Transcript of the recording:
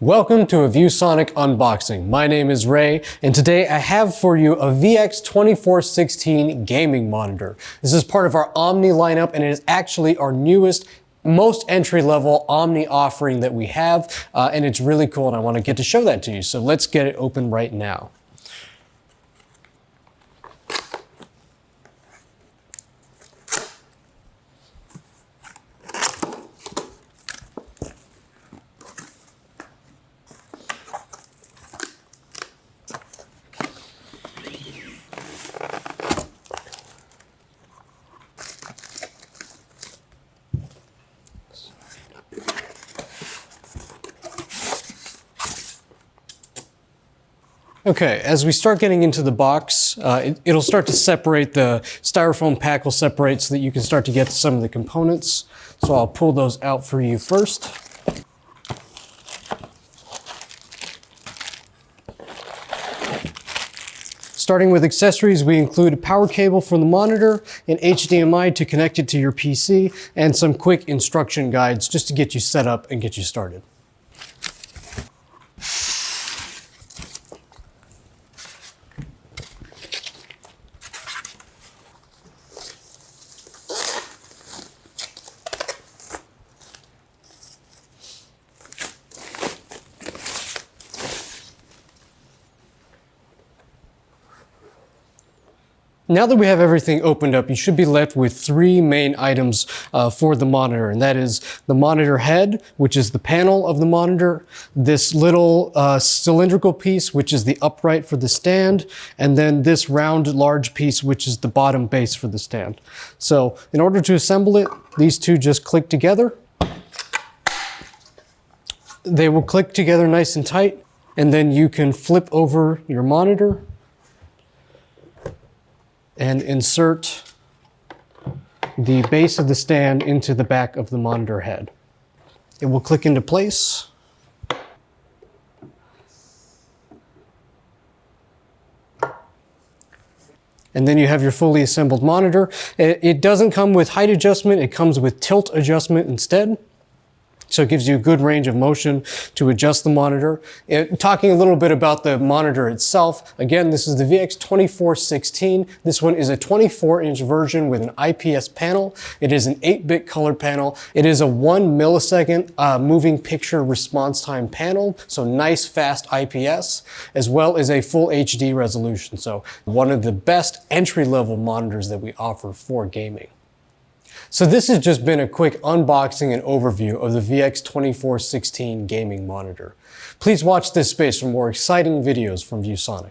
Welcome to a ViewSonic unboxing. My name is Ray, and today I have for you a VX2416 gaming monitor. This is part of our Omni lineup, and it is actually our newest most entry-level Omni offering that we have, uh, and it's really cool, and I want to get to show that to you. So let's get it open right now. Okay, as we start getting into the box, uh, it, will start to separate, the styrofoam pack will separate so that you can start to get some of the components. So I'll pull those out for you first. Starting with accessories, we include a power cable for the monitor, an HDMI to connect it to your PC, and some quick instruction guides just to get you set up and get you started. Now that we have everything opened up, you should be left with three main items uh, for the monitor, and that is the monitor head, which is the panel of the monitor, this little uh, cylindrical piece, which is the upright for the stand, and then this round large piece, which is the bottom base for the stand. So in order to assemble it, these two just click together. They will click together nice and tight, and then you can flip over your monitor and insert the base of the stand into the back of the monitor head. It will click into place. And then you have your fully assembled monitor. It doesn't come with height adjustment, it comes with tilt adjustment instead. So it gives you a good range of motion to adjust the monitor. It, talking a little bit about the monitor itself, again, this is the VX2416. This one is a 24 inch version with an IPS panel. It is an 8-bit color panel. It is a one millisecond uh, moving picture response time panel. So nice fast IPS, as well as a full HD resolution. So one of the best entry level monitors that we offer for gaming. So this has just been a quick unboxing and overview of the VX2416 gaming monitor. Please watch this space for more exciting videos from ViewSonic.